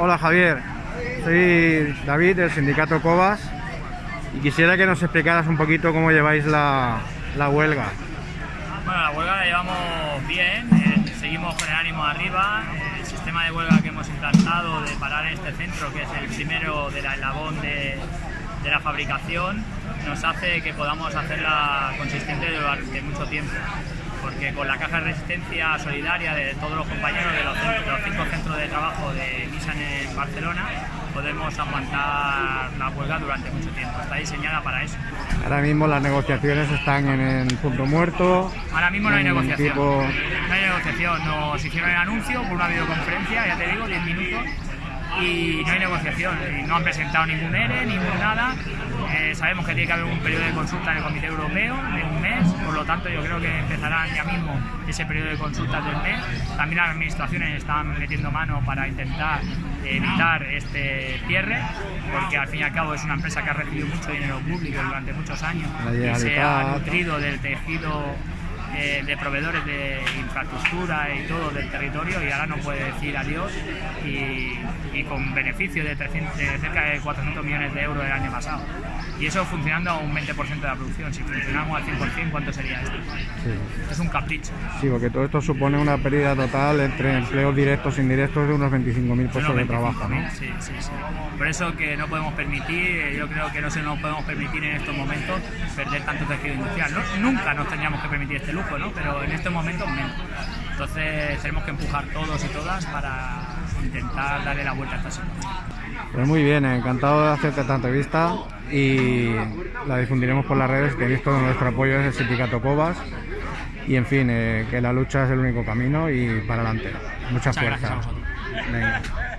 Hola Javier, soy David del sindicato Cobas y quisiera que nos explicaras un poquito cómo lleváis la, huelga. Bueno, la huelga la llevamos bien, eh, seguimos con el ánimo arriba. El sistema de huelga que hemos implantado de parar en este centro, que es el primero de la eslabón de, de la fabricación, nos hace que podamos hacerla consistente durante mucho tiempo porque con la caja de resistencia solidaria de todos los compañeros de los, de los cinco centros de trabajo de Nissan en Barcelona podemos aguantar la huelga durante mucho tiempo. Está diseñada para eso. Ahora mismo las negociaciones están en el punto muerto. Ahora mismo no hay negociación. tipo- No hay negociación. Nos hicieron el anuncio por una videoconferencia, ya te digo, 10 minutos. Y no hay negociación. Y no han presentado ningún ERE, ningún nada. Eh, sabemos que tiene que haber un periodo de consulta en el Comité Europeo de un mes, por lo tanto yo creo que empezarán ya mismo ese periodo de consultas del mes. También las administraciones están metiendo mano para intentar evitar este cierre, porque al fin y al cabo es una empresa que ha recibido mucho dinero público durante muchos años y se ha nutrido del tejido eh, de proveedores de infraestructura y todo del territorio y ahora no puede decir adiós y, y con beneficio de, 300 de cerca de 400 millones de euros el año pasado. Y eso funcionando a un 20% de la producción. Si funcionamos al 100%, ¿cuánto sería esto? Sí. Es un capricho. Sí, porque todo esto supone una pérdida total entre empleos directos e indirectos de unos 25.000 puestos de trabajo, ¿no? 25.000, Sí, sí, sí. Por eso que no podemos permitir, eh, yo creo que no se nos podemos permitir en estos momentos perder tanto tejido industrial. ¿no? Nunca nos tendríamos que permitir este lujo, ¿no? pero en estos momentos menos. Entonces tenemos que empujar todos y todas para intentar darle la vuelta a esta situación. Pues muy bien, encantado de hacerte esta entrevista y la difundiremos por las redes. Tenéis todo nuestro apoyo desde el sindicato Cobas y en fin, eh, que la lucha es el único camino y para adelante. Mucha Muchas gracias fuerza. a vosotros. Venga.